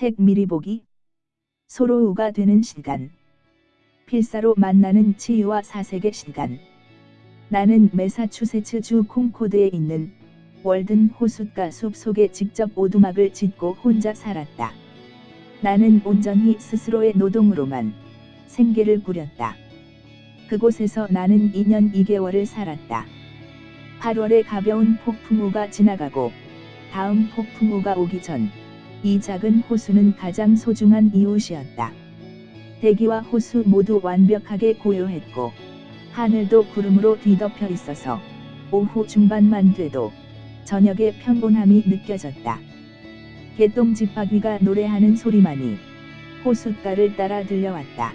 책 미리 보기 소로우가 되는 시간 필사로 만나는 치유와 사색의 시간 나는 매사추세츠 주 콩코드에 있는 월든 호숫가 숲 속에 직접 오두막을 짓고 혼자 살았다. 나는 온전히 스스로의 노동으로만 생계를 꾸렸다. 그곳에서 나는 2년 2개월을 살았다. 8월에 가벼운 폭풍우가 지나가고 다음 폭풍우가 오기 전 이 작은 호수는 가장 소중한 이웃이었다. 대기와 호수 모두 완벽하게 고요했고 하늘도 구름으로 뒤덮여 있어서 오후 중반만 돼도 저녁의 평온함이 느껴졌다. 개똥집바귀가 노래하는 소리만이 호숫가를 따라 들려왔다.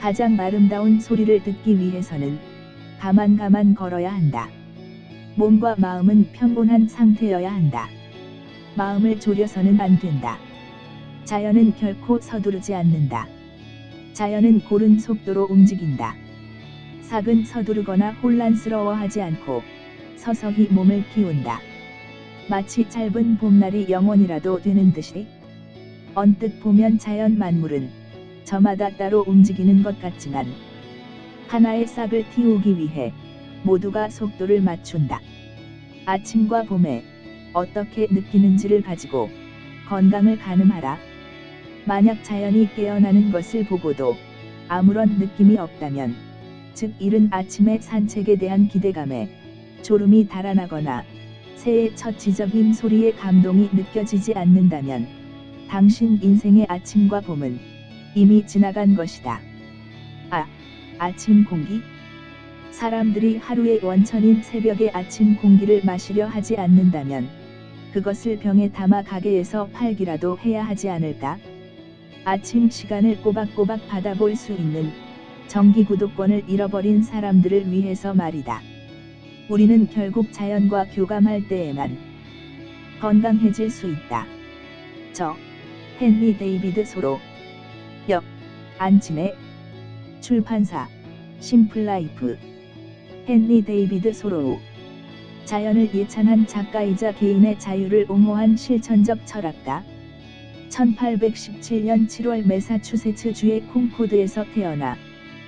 가장 아름다운 소리를 듣기 위해서는 가만가만 걸어야 한다. 몸과 마음은 평온한 상태여야 한다. 마음을 졸여서는 안 된다. 자연은 결코 서두르지 않는다. 자연은 고른 속도로 움직인다. 삭은 서두르거나 혼란스러워하지 않고 서서히 몸을 키운다. 마치 짧은 봄날이 영원이라도 되는 듯이 언뜻 보면 자연 만물은 저마다 따로 움직이는 것 같지만 하나의 싹을 틔우기 위해 모두가 속도를 맞춘다. 아침과 봄에 어떻게 느끼는지를 가지고 건강을 가늠하라. 만약 자연이 깨어나는 것을 보고도 아무런 느낌이 없다면, 즉 이른 아침의 산책에 대한 기대감에 졸음이 달아나거나 새의 첫 지저빔 소리에 감동이 느껴지지 않는다면, 당신 인생의 아침과 봄은 이미 지나간 것이다. 아, 아침 공기? 사람들이 하루의 원천인 새벽의 아침 공기를 마시려 하지 않는다면, 그것을 병에 담아 가게에서 팔기라도 해야 하지 않을까? 아침 시간을 꼬박꼬박 받아볼 수 있는 정기 구독권을 잃어버린 사람들을 위해서 말이다. 우리는 결국 자연과 교감할 때에만 건강해질 수 있다. 저, 헨리 데이비드 소로. 역, 안진희 출판사, 심플라이프. 헨리 데이비드 소로우. 자연을 예찬한 작가이자 개인의 자유를 옹호한 실천적 철학가. 1817년 7월 매사추세츠 주의 콩코드에서 태어나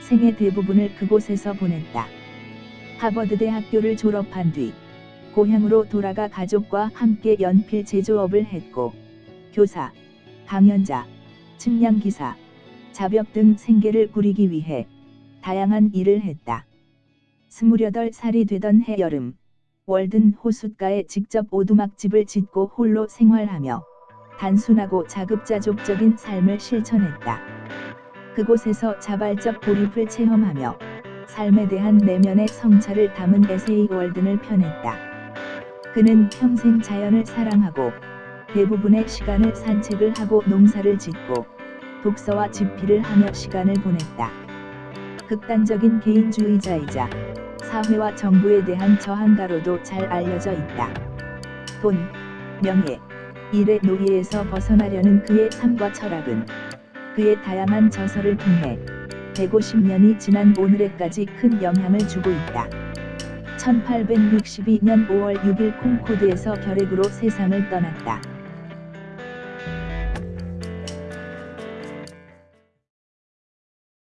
생애 대부분을 그곳에서 보냈다. 하버드 대 학교를 졸업한 뒤 고향으로 돌아가 가족과 함께 연필 제조업을 했고 교사, 강연자, 측량기사, 자벽 등 생계를 꾸리기 위해 다양한 일을 했다. 28살이 되던 해 여름 월든 호숫가에 직접 오두막집을 짓고 홀로 생활하며 단순하고 자급자족적인 삶을 실천했다. 그곳에서 자발적 고립을 체험하며 삶에 대한 내면의 성찰을 담은 에세이 월든을 펴냈다. 그는 평생 자연을 사랑하고 대부분의 시간을 산책을 하고 농사를 짓고 독서와 집필을 하며 시간을 보냈다. 극단적인 개인주의자이자 사회와 정부에 대한 저항가로도 잘 알려져 있다. 돈, 명예, 일의 노예에서 벗어나려는 그의 삶과 철학은 그의 다양한 저서를 통해 150년이 지난 오늘에까지 큰 영향을 주고 있다. 1862년 5월 6일 콩코드에서 결핵으로 세상을 떠났다.